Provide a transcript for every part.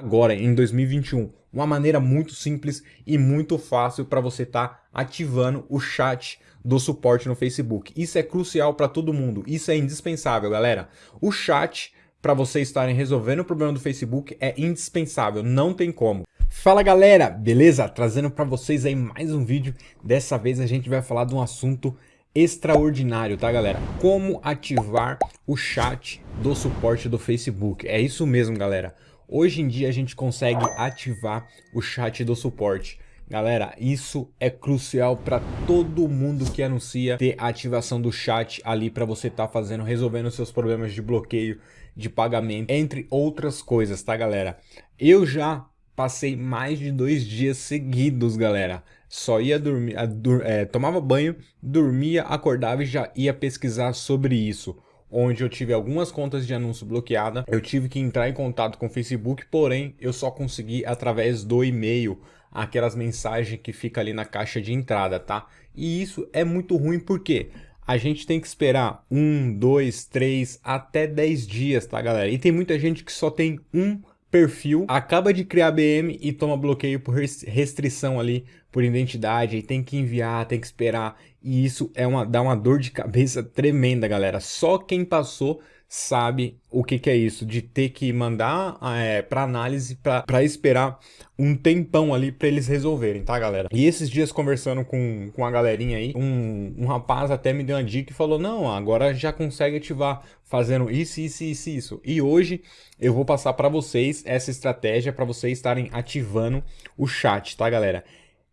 agora em 2021. Uma maneira muito simples e muito fácil para você estar tá ativando o chat do suporte no Facebook. Isso é crucial para todo mundo, isso é indispensável, galera. O chat para vocês estarem resolvendo o problema do Facebook é indispensável, não tem como. Fala galera, beleza? Trazendo para vocês aí mais um vídeo. Dessa vez a gente vai falar de um assunto extraordinário, tá galera? Como ativar o chat do suporte do Facebook. É isso mesmo, galera. Hoje em dia a gente consegue ativar o chat do suporte. Galera, isso é crucial para todo mundo que anuncia ter ativação do chat ali para você estar tá fazendo, resolvendo seus problemas de bloqueio, de pagamento, entre outras coisas, tá galera? Eu já passei mais de dois dias seguidos, galera. Só ia dormir, é, tomava banho, dormia, acordava e já ia pesquisar sobre isso onde eu tive algumas contas de anúncio bloqueada. Eu tive que entrar em contato com o Facebook, porém eu só consegui através do e-mail, aquelas mensagens que fica ali na caixa de entrada, tá? E isso é muito ruim porque a gente tem que esperar um, dois, três, até dez dias, tá galera? E tem muita gente que só tem um perfil, acaba de criar BM e toma bloqueio por restrição ali, por identidade, e tem que enviar, tem que esperar, e isso é uma, dá uma dor de cabeça tremenda, galera. Só quem passou sabe o que, que é isso, de ter que mandar é, para análise para esperar um tempão ali para eles resolverem, tá galera? E esses dias conversando com, com a galerinha aí, um, um rapaz até me deu uma dica e falou, não, agora já consegue ativar fazendo isso, isso, isso, isso. E hoje eu vou passar para vocês essa estratégia para vocês estarem ativando o chat, tá galera?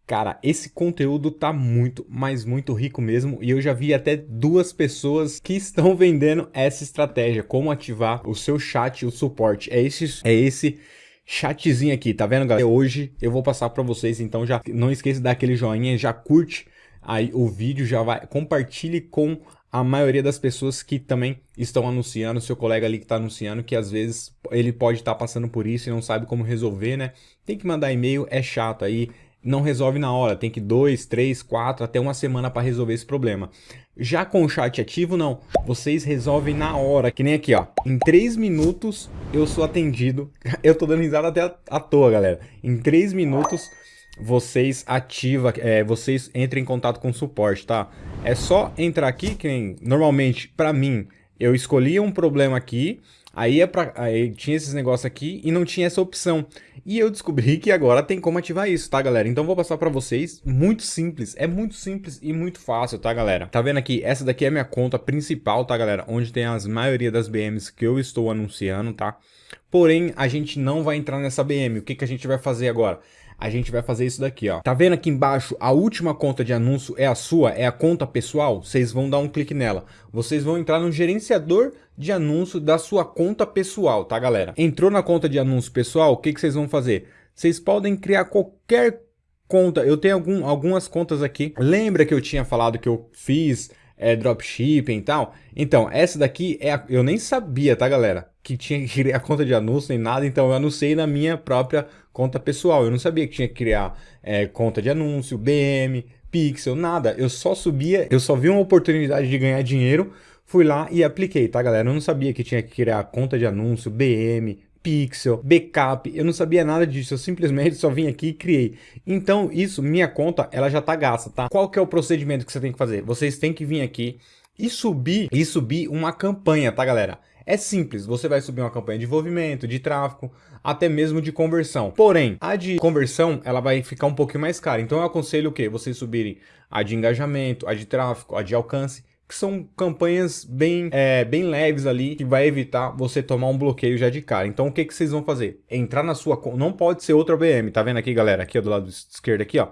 Cara, esse conteúdo tá muito, mas muito rico mesmo e eu já vi até duas pessoas que estão vendendo essa estratégia, como ativar o seu chat, o suporte. É esse, é esse chatzinho aqui, tá vendo galera? Hoje eu vou passar para vocês, então já não esqueça de dar aquele joinha, já curte aí o vídeo, já vai, compartilhe com a maioria das pessoas que também estão anunciando, seu colega ali que está anunciando, que às vezes ele pode estar tá passando por isso e não sabe como resolver, né? Tem que mandar e-mail, é chato aí, não resolve na hora, tem que dois, três, quatro, até uma semana para resolver esse problema. Já com o chat ativo, não. Vocês resolvem na hora, que nem aqui, ó. Em três minutos eu sou atendido. Eu tô dando risada até à toa, galera. Em três minutos vocês ativam, é, vocês entram em contato com o suporte, tá? É só entrar aqui, que normalmente, para mim, eu escolhia um problema aqui, Aí, é pra, aí tinha esses negócios aqui e não tinha essa opção. E eu descobri que agora tem como ativar isso, tá, galera? Então vou passar pra vocês, muito simples, é muito simples e muito fácil, tá, galera? Tá vendo aqui? Essa daqui é a minha conta principal, tá, galera? Onde tem as maioria das BMs que eu estou anunciando, tá? Porém, a gente não vai entrar nessa BM. O que, que a gente vai fazer agora? A gente vai fazer isso daqui, ó. Tá vendo aqui embaixo, a última conta de anúncio é a sua, é a conta pessoal? Vocês vão dar um clique nela. Vocês vão entrar no gerenciador de anúncio da sua conta pessoal, tá, galera? Entrou na conta de anúncio pessoal, o que, que vocês vão fazer? Vocês podem criar qualquer conta. Eu tenho algum, algumas contas aqui. Lembra que eu tinha falado que eu fiz é, dropshipping e tal? Então, essa daqui é a, eu nem sabia, tá, galera? Que tinha que criar conta de anúncio nem nada, então eu anunciei na minha própria conta pessoal. Eu não sabia que tinha que criar é, conta de anúncio, BM, Pixel, nada. Eu só subia, eu só vi uma oportunidade de ganhar dinheiro Fui lá e apliquei, tá galera? Eu não sabia que tinha que criar conta de anúncio, BM, Pixel, backup, eu não sabia nada disso, eu simplesmente só vim aqui e criei. Então isso, minha conta, ela já tá gasta, tá? Qual que é o procedimento que você tem que fazer? Vocês têm que vir aqui e subir, e subir uma campanha, tá galera? É simples, você vai subir uma campanha de envolvimento, de tráfego, até mesmo de conversão. Porém, a de conversão, ela vai ficar um pouquinho mais cara. Então eu aconselho o quê? Vocês subirem a de engajamento, a de tráfego, a de alcance que são campanhas bem, é, bem leves ali, que vai evitar você tomar um bloqueio já de cara. Então o que, que vocês vão fazer? Entrar na sua não pode ser outra BM, tá vendo aqui galera? Aqui do lado esquerdo aqui, ó.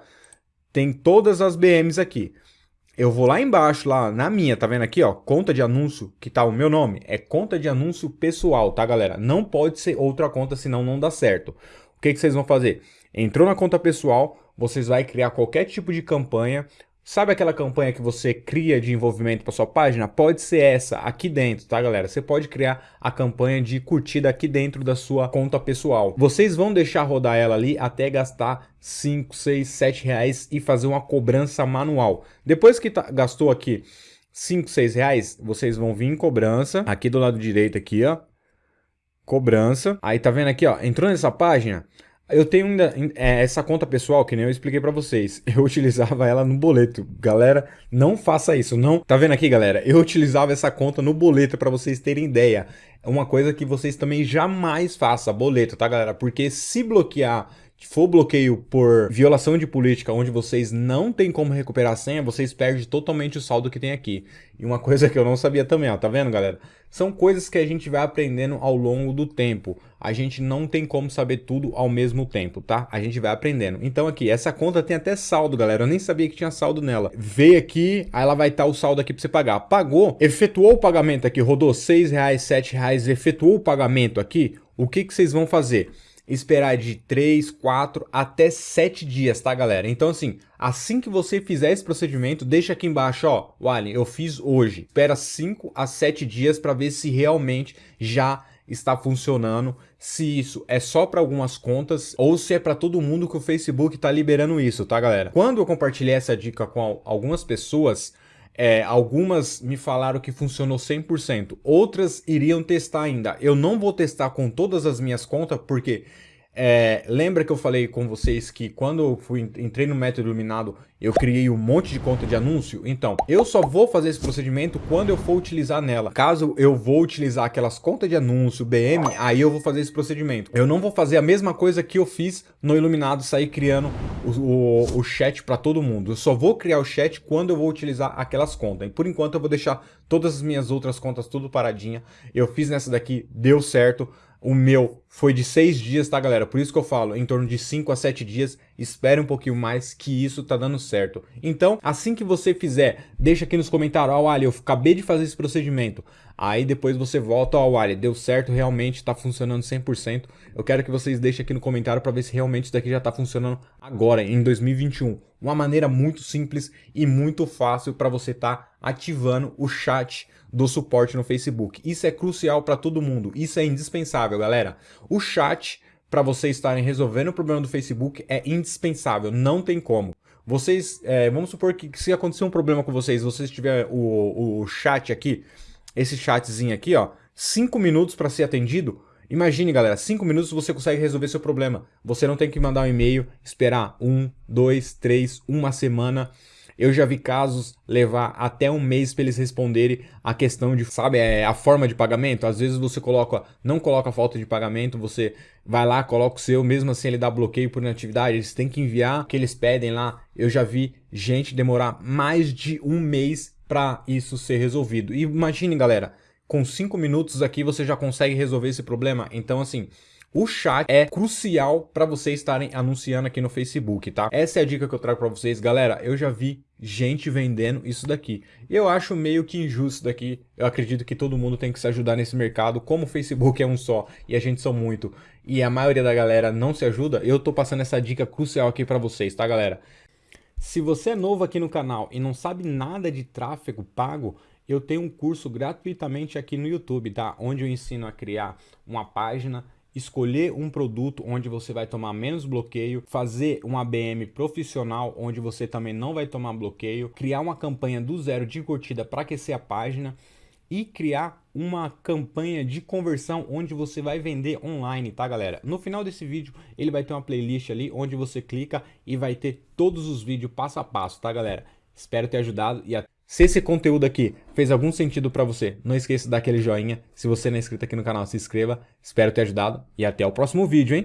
Tem todas as BMs aqui. Eu vou lá embaixo, lá na minha, tá vendo aqui, ó, conta de anúncio, que tá o meu nome, é conta de anúncio pessoal, tá galera? Não pode ser outra conta, senão não dá certo. O que, que vocês vão fazer? Entrou na conta pessoal, vocês vão criar qualquer tipo de campanha, Sabe aquela campanha que você cria de envolvimento para sua página? Pode ser essa aqui dentro, tá galera? Você pode criar a campanha de curtida aqui dentro da sua conta pessoal. Vocês vão deixar rodar ela ali até gastar 5, 6, 7 reais e fazer uma cobrança manual. Depois que tá, gastou aqui 5, 6 reais, vocês vão vir em cobrança, aqui do lado direito aqui, ó. cobrança. Aí tá vendo aqui, ó, entrou nessa página, eu tenho ainda é, essa conta pessoal, que nem eu expliquei para vocês. Eu utilizava ela no boleto. Galera, não faça isso, não. Tá vendo aqui, galera? Eu utilizava essa conta no boleto para vocês terem ideia. É uma coisa que vocês também jamais façam, boleto, tá, galera? Porque se bloquear for bloqueio por violação de política, onde vocês não tem como recuperar a senha, vocês perdem totalmente o saldo que tem aqui. E uma coisa que eu não sabia também, ó, tá vendo, galera? São coisas que a gente vai aprendendo ao longo do tempo. A gente não tem como saber tudo ao mesmo tempo, tá? A gente vai aprendendo. Então aqui, essa conta tem até saldo, galera. Eu nem sabia que tinha saldo nela. Veio aqui, aí ela vai estar o saldo aqui para você pagar. Pagou, efetuou o pagamento aqui, rodou 6 reais, 7 reais, efetuou o pagamento aqui. O que, que vocês vão fazer? Esperar de 3, 4 até 7 dias, tá, galera? Então, assim, assim que você fizer esse procedimento, deixa aqui embaixo, ó, Wally, eu fiz hoje. Espera 5 a 7 dias para ver se realmente já está funcionando, se isso é só para algumas contas ou se é para todo mundo que o Facebook está liberando isso, tá, galera? Quando eu compartilhei essa dica com algumas pessoas, é, algumas me falaram que funcionou 100%, outras iriam testar ainda. Eu não vou testar com todas as minhas contas, porque é, lembra que eu falei com vocês que quando eu fui, entrei no método iluminado, eu criei um monte de conta de anúncio? Então, eu só vou fazer esse procedimento quando eu for utilizar nela. Caso eu vou utilizar aquelas contas de anúncio, BM, aí eu vou fazer esse procedimento. Eu não vou fazer a mesma coisa que eu fiz no iluminado, sair criando o, o, o chat para todo mundo. Eu só vou criar o chat quando eu vou utilizar aquelas contas. E por enquanto eu vou deixar todas as minhas outras contas tudo paradinha. Eu fiz nessa daqui, deu certo. O meu foi de seis dias, tá, galera? Por isso que eu falo, em torno de 5 a 7 dias, espere um pouquinho mais que isso tá dando certo. Então, assim que você fizer, deixa aqui nos comentários, ó, oh, Ali, eu acabei de fazer esse procedimento. Aí depois você volta, ó, oh, Ali, deu certo, realmente tá funcionando 100%. Eu quero que vocês deixem aqui no comentário para ver se realmente isso daqui já tá funcionando agora, em 2021. Uma maneira muito simples e muito fácil para você tá ativando o chat do suporte no Facebook. Isso é crucial para todo mundo, isso é indispensável, galera. O chat para vocês estarem resolvendo o problema do Facebook é indispensável, não tem como. Vocês, é, vamos supor que se acontecer um problema com vocês, vocês tiver o, o chat aqui, esse chatzinho aqui, ó, 5 minutos para ser atendido, Imagine, galera, 5 minutos você consegue resolver seu problema. Você não tem que mandar um e-mail, esperar um, dois, três, uma semana. Eu já vi casos levar até um mês para eles responderem a questão de, sabe, é, a forma de pagamento. Às vezes você coloca, não coloca falta de pagamento, você vai lá, coloca o seu, mesmo assim ele dá bloqueio por inatividade. Eles têm que enviar o que eles pedem lá. Eu já vi gente demorar mais de um mês para isso ser resolvido. E imagine, galera, com 5 minutos aqui você já consegue resolver esse problema. Então, assim, o chat é crucial para vocês estarem anunciando aqui no Facebook, tá? Essa é a dica que eu trago para vocês. Galera, eu já vi gente vendendo isso daqui. Eu acho meio que injusto daqui. Eu acredito que todo mundo tem que se ajudar nesse mercado. Como o Facebook é um só e a gente são muito e a maioria da galera não se ajuda, eu tô passando essa dica crucial aqui para vocês, tá, galera? Se você é novo aqui no canal e não sabe nada de tráfego pago, eu tenho um curso gratuitamente aqui no YouTube, tá? Onde eu ensino a criar uma página escolher um produto onde você vai tomar menos bloqueio, fazer um ABM profissional onde você também não vai tomar bloqueio, criar uma campanha do zero de curtida para aquecer a página e criar uma campanha de conversão onde você vai vender online, tá galera? No final desse vídeo ele vai ter uma playlist ali onde você clica e vai ter todos os vídeos passo a passo, tá galera? Espero ter ajudado e até se esse conteúdo aqui fez algum sentido para você, não esqueça de dar aquele joinha. Se você não é inscrito aqui no canal, se inscreva. Espero ter ajudado e até o próximo vídeo, hein?